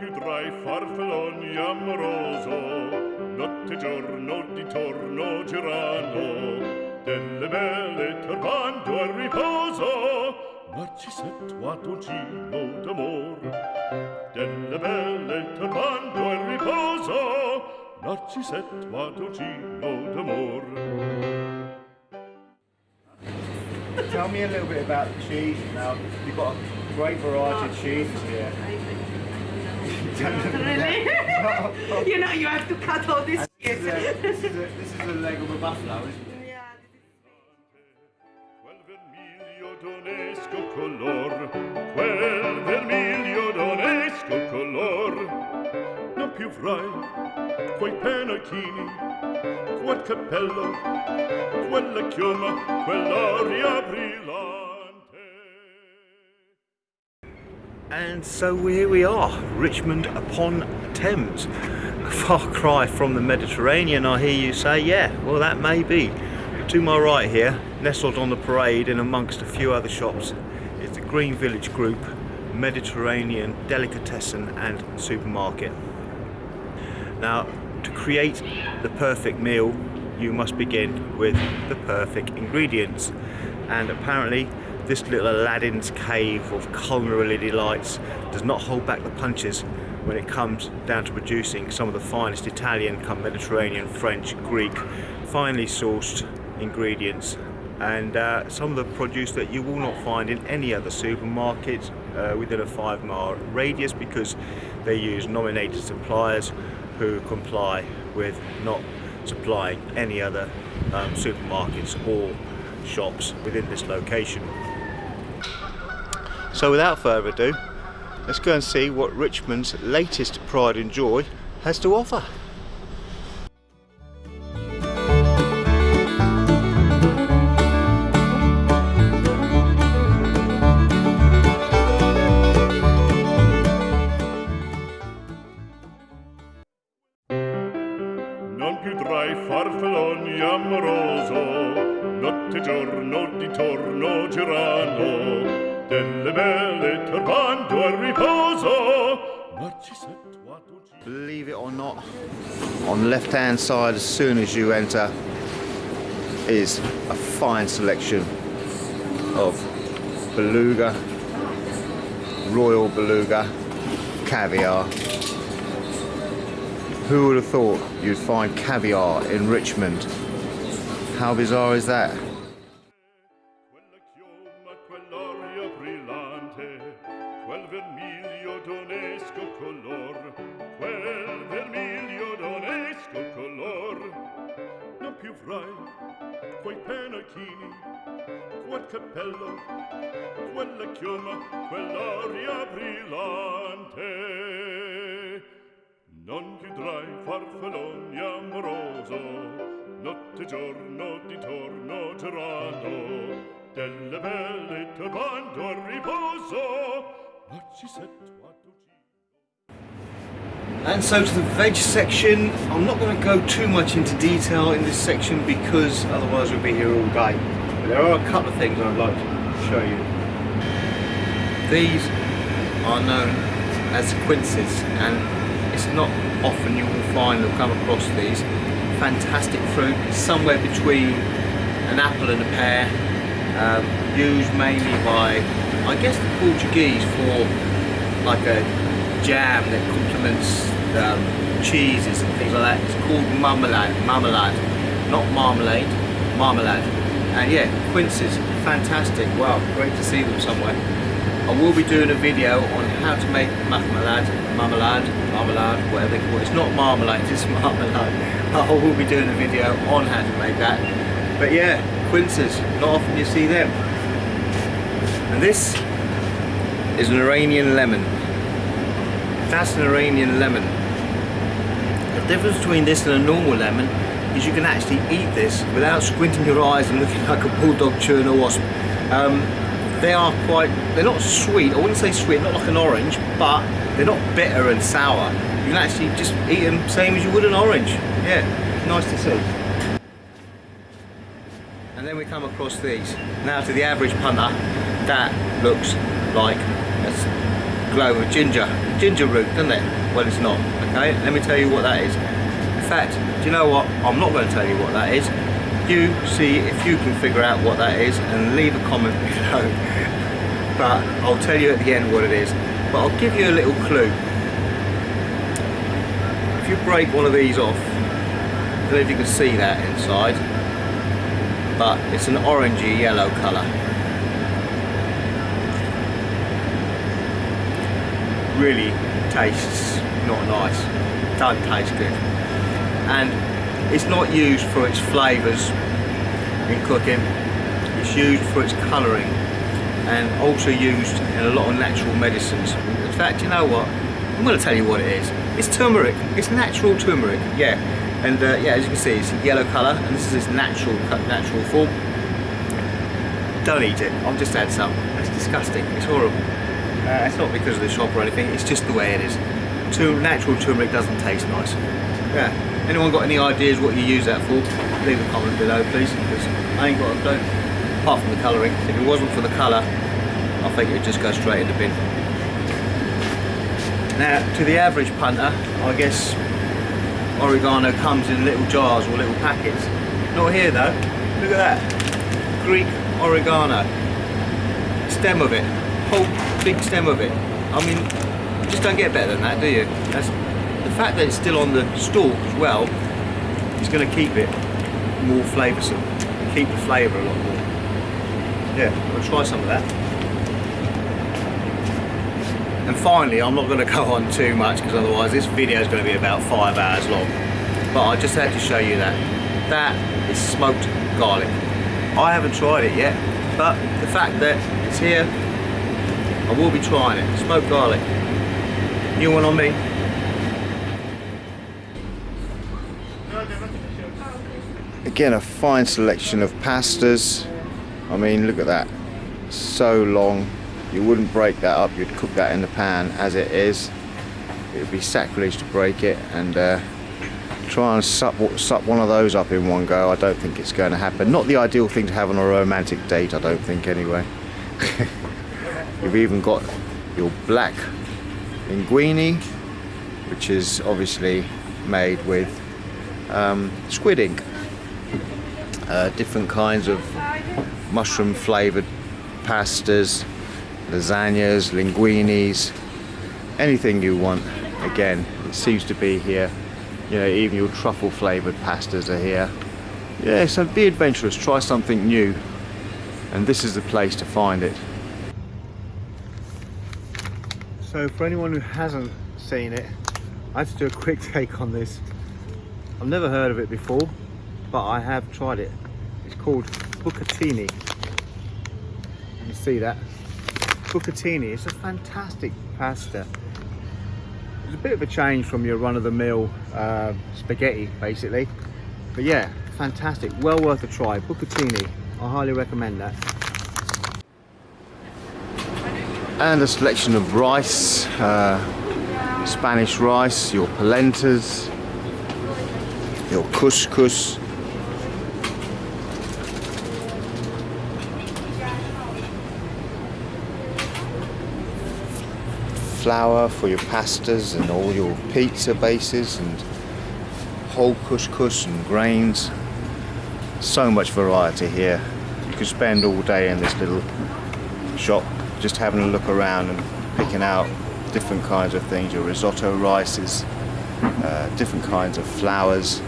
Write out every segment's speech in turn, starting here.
più tra i farfalloni amoroso, notte e giorno di torno girano, delle belle turbando al riposo, Adugino d'amor. Delle belle turbando al riposo, Adugino d'amor. Tell me a little bit about the cheese now. You've got a great variety of cheeses here. Really? you know, you have to cut all this This is, a, this, is a, this is a leg of a buffalo, isn't it? yeah, Quel vermiglio d'onesco color, quel vermiglio d'onesco color, non più frai quei penachini, quel cappello, quella chioma, quell'aria brillante. And so here we are, Richmond upon Thames. A far cry from the Mediterranean, I hear you say. Yeah, well that may be. To my right here, nestled on the parade and amongst a few other shops, is the Green Village Group Mediterranean Delicatessen and Supermarket. Now, to create the perfect meal, you must begin with the perfect ingredients. And apparently, this little Aladdin's cave of culinary delights does not hold back the punches when it comes down to producing some of the finest Italian, come Mediterranean, French, Greek, finely sourced ingredients and uh, some of the produce that you will not find in any other supermarket uh, within a five mile radius because they use nominated suppliers who comply with not supplying any other um, supermarkets or shops within this location. So without further ado, let's go and see what Richmond's latest pride and joy has to offer. Believe it or not, on the left hand side as soon as you enter is a fine selection of beluga, royal beluga, caviar. Who would have thought you'd find caviar in Richmond? How bizarre is that? quel vermiglio donesco color quel vermiglio donesco color. Non più vrai quei penachini quel cappello quella chioma quell'aria brillante. Non chiudrai farfalloni amoroso notte giorno di torno girando delle belle turbando al riposo. And so to the veg section, I'm not going to go too much into detail in this section because otherwise we'll be here all day. But there are a couple of things I'd like to show you. These are known as quinces and it's not often you will find or come across these. Fantastic fruit, somewhere between an apple and a pear, um, used mainly by, I guess the Portuguese for like a jam that complements um, cheeses and things like that. It's called marmalade, marmalade, not marmalade, marmalade. And yeah, quinces, fantastic. Wow, great to see them somewhere. I will be doing a video on how to make marmalade, marmalade, marmalade, whatever they call it. It's not marmalade, it's marmalade. I will be doing a video on how to make that. But yeah, quinces, not often you see them. And this is an Iranian lemon. That's an Iranian lemon. The difference between this and a normal lemon is you can actually eat this without squinting your eyes and looking like a bulldog chewing a wasp. Um, they are quite, they're not sweet, I wouldn't say sweet, not like an orange, but they're not bitter and sour. You can actually just eat them same as you would an orange. Yeah, nice to see. Come across these. Now to the average punter, that looks like a glow of ginger, ginger root, doesn't it? Well, it's not. Okay, let me tell you what that is. In fact, do you know what? I'm not going to tell you what that is. You see if you can figure out what that is and leave a comment below. But I'll tell you at the end what it is. But I'll give you a little clue. If you break one of these off, I don't know if you can see that inside, but it's an orangey yellow colour. really tastes not nice. Don't taste good. And it's not used for its flavors in cooking. It's used for its coloring and also used in a lot of natural medicines. In fact you know what? I'm going to tell you what it is. It's turmeric. It's natural turmeric yeah and uh, yeah as you can see it's a yellow color and this is its natural natural form don't eat it I've just had some it's disgusting it's horrible uh, it's not because of the shop or anything, it's just the way it is. Tur natural turmeric doesn't taste nice. Yeah. Anyone got any ideas what you use that for? Leave a comment below please, because I ain't got a clue. Apart from the colouring. If it wasn't for the colour, I think it would just go straight in the bin. Now, to the average punter, I guess oregano comes in little jars or little packets. Not here though. Look at that. Greek oregano. Stem of it. Whole big stem of it. I mean, you just don't get better than that, do you? That's, the fact that it's still on the stalk as well is going to keep it more flavoursome, keep the flavour a lot more. Yeah, I'll try some of that. And finally, I'm not going to go on too much because otherwise this video is going to be about five hours long. But I just had to show you that. That is smoked garlic. I haven't tried it yet, but the fact that it's here I will be trying it. Smoked garlic. New one on me. Again, a fine selection of pastas. I mean, look at that. So long. You wouldn't break that up. You'd cook that in the pan as it is. It would be sacrilege to break it and uh, try and sup, sup one of those up in one go. I don't think it's going to happen. Not the ideal thing to have on a romantic date, I don't think, anyway. You've even got your black linguine, which is obviously made with um, squid ink. Uh, different kinds of mushroom flavored pastas, lasagnas, linguines, anything you want. Again, it seems to be here. You know, even your truffle flavored pastas are here. Yeah, so be adventurous, try something new. And this is the place to find it. So for anyone who hasn't seen it, I had to do a quick take on this. I've never heard of it before, but I have tried it. It's called bucatini. You see that. Bucatini, it's a fantastic pasta. It's a bit of a change from your run-of-the-mill uh, spaghetti, basically. But yeah, fantastic, well worth a try. Bucatini, I highly recommend that. And a selection of rice, uh, Spanish rice, your polentas, your couscous, flour for your pastas and all your pizza bases and whole couscous and grains. So much variety here. You could spend all day in this little shop just having a look around and picking out different kinds of things. Your risotto rices, uh, different kinds of flours,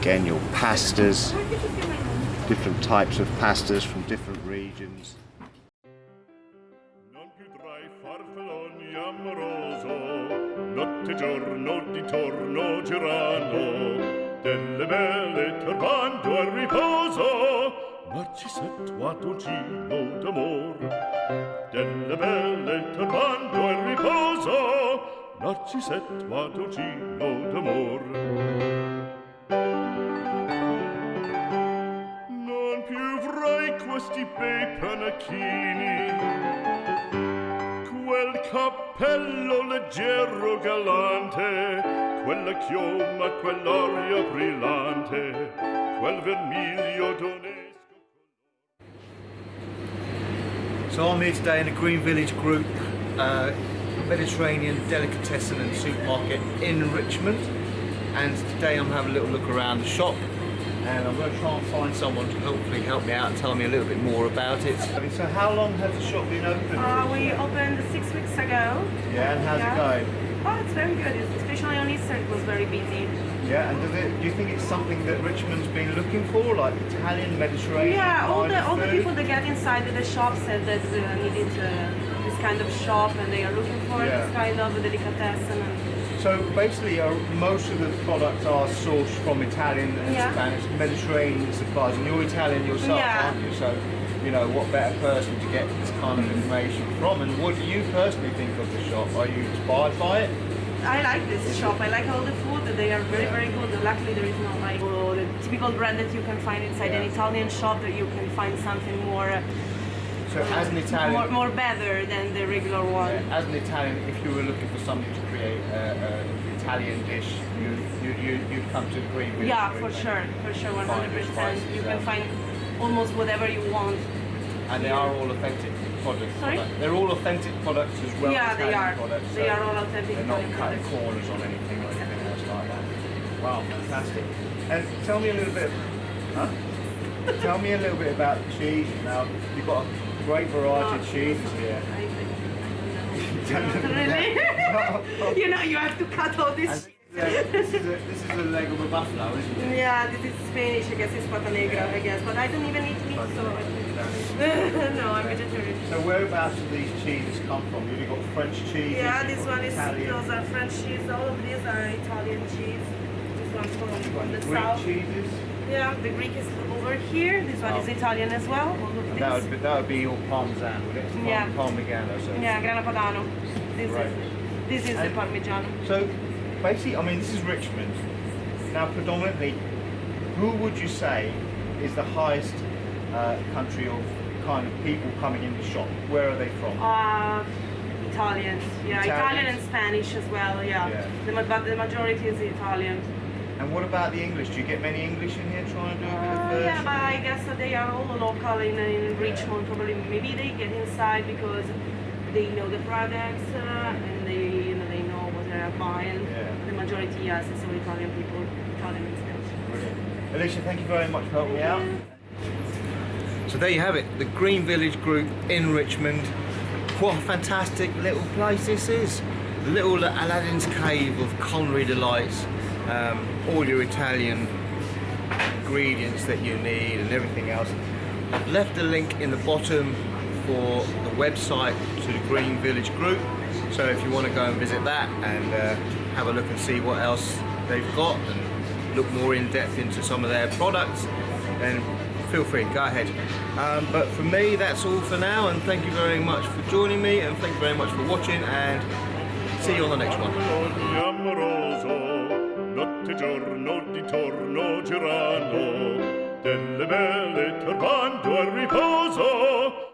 again your pastas, different types of pastas from different regions. notte giorno di torno girando delle belle turbando al riposo narcisetto a dolcino d'amor. Delle belle turbando al riposo narcisetto a dolcino d'amor. Non più vrai questi bei panacchini quel cappello leggero galante, quella chioma, quell'aria brillante, quel vermiglio. So I'm here today in the Green Village group uh, Mediterranean delicatessen and supermarket in Richmond. And today I'm having a little look around the shop and I'm going to try and find someone to hopefully help me out and tell me a little bit more about it. So how long has the shop been open? Uh, we opened six weeks ago. yeah, and how's yeah. it going? Oh, it's very good. Especially on Easter, it was very busy. Yeah, and does it, do you think it's something that Richmond's been looking for, like Italian, Mediterranean? Yeah, all the of all the people that get inside the shop said that they needed uh, this kind of shop, and they are looking for Yeah. this kind of delicatessen. So basically, uh, most of the products are sourced from Italian and Yeah. Spanish, Mediterranean suppliers, and you're Italian yourself, Yeah. aren't you? So, you know, what better person to get this kind of information from? And what do you personally think of the shop? Are you inspired by it? I like this shop. I like all the food. They are very, very good. Luckily, there is no like oh, the typical brand that you can find inside an Italian shop. That you can find something more, uh, So, as an Italian, more, more better than the regular one. Yeah, as an Italian, if you were looking for something to create an Italian dish, you, you, you, you'd come to Green Village Yeah, for sure, for sure, 100%. spices, You yeah. can find almost whatever you want. And they are all authentic products. Sorry? They're all authentic products as well. Yeah, as they Italian are. Products, They so are all authentic They're not Italian cutting products. corners on anything or anything else like that. Wow, fantastic. And tell me a little bit. Huh? tell me a little bit about the cheese. Now you've got a great variety of cheeses here. I, Don't I, know. really? you know, you have to cut all this. this, is a, this is a leg of a buffalo, isn't it? Yeah, this is Spanish. I guess it's pata negra. I guess, but I don't even eat meat, so no, I'm vegetarian. So whereabouts do these cheeses come from? You've got French cheese. Yeah, this one is Italian. those are French cheese. All of these are Italian cheese. This one's from the Greek south. cheeses. Yeah, the Greek is over here. This one is Oh. Italian as well. That would be, that would be your parmesan, would it? Yeah. Parmigiano. So. Yeah, Grana Padano. This Right. is this is the Parmigiano. So basically, I mean, this is Richmond. Now, predominantly, who would you say is the highest uh, country of kind of people coming in the shop? Where are they from? Uh, Italians. Yeah, Italian Italians. and Spanish as well. Yeah. Yeah. The, but the majority is Italian. And what about the English? Do you get many English in here trying to do a bit of Uh, yeah, but I guess that they are all local in, in Richmond. Probably maybe they get inside because they know the products uh, and they you know they know what they're buying. Yeah. The majority, yes, is all Italian people, Italian and Spanish. Brilliant. Alicia, thank you very much for helping me out. Yeah. So there you have it, the Green Village Group in Richmond. What a fantastic little place this is. The little Aladdin's Cave of culinary delights. Um, all your Italian ingredients that you need and everything else. I've left a link in the bottom for the website to the Green Village Group. So if you want to go and visit that and uh, have a look and see what else they've got and look more in depth into some of their products, then feel free, go ahead. Um, but for me, that's all for now, and thank you very much for joining me, and thank you very much for watching, and see you on the next one. giorno di torno girano delle belle turbando al riposo